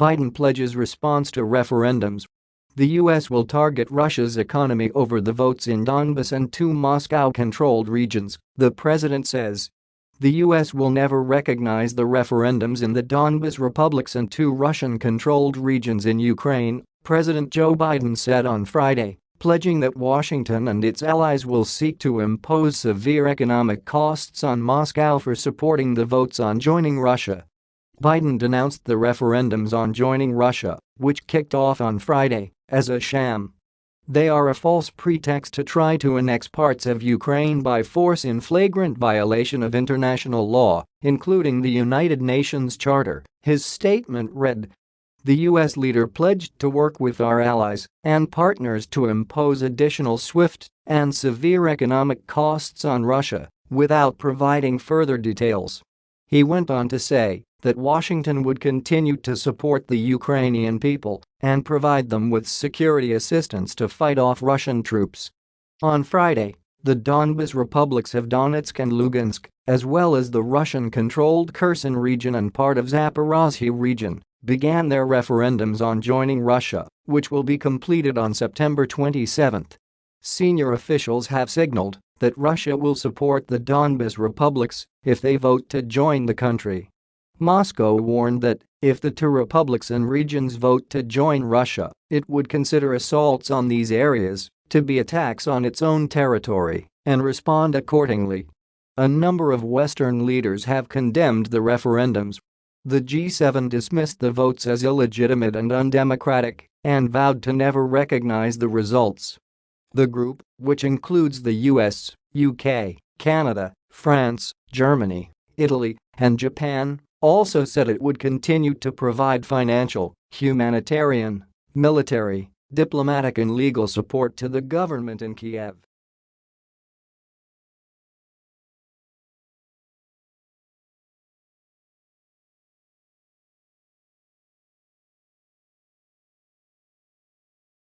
Biden pledges response to referendums. The U.S. will target Russia's economy over the votes in Donbas and two Moscow-controlled regions, the president says. The U.S. will never recognize the referendums in the Donbas republics and two Russian-controlled regions in Ukraine, President Joe Biden said on Friday, pledging that Washington and its allies will seek to impose severe economic costs on Moscow for supporting the votes on joining Russia. Biden denounced the referendums on joining Russia, which kicked off on Friday, as a sham. They are a false pretext to try to annex parts of Ukraine by force in flagrant violation of international law, including the United Nations Charter, his statement read. The U.S. leader pledged to work with our allies and partners to impose additional swift and severe economic costs on Russia without providing further details. He went on to say that Washington would continue to support the Ukrainian people and provide them with security assistance to fight off Russian troops. On Friday, the Donbas republics of Donetsk and Lugansk, as well as the Russian-controlled Kherson region and part of Zaporozhye region, began their referendums on joining Russia, which will be completed on September 27. Senior officials have signaled that Russia will support the Donbas republics if they vote to join the country. Moscow warned that if the two republics and regions vote to join Russia, it would consider assaults on these areas to be attacks on its own territory and respond accordingly. A number of Western leaders have condemned the referendums. The G7 dismissed the votes as illegitimate and undemocratic and vowed to never recognize the results. The group, which includes the US, UK, Canada, France, Germany, Italy, and Japan, also said it would continue to provide financial, humanitarian, military, diplomatic and legal support to the government in Kiev.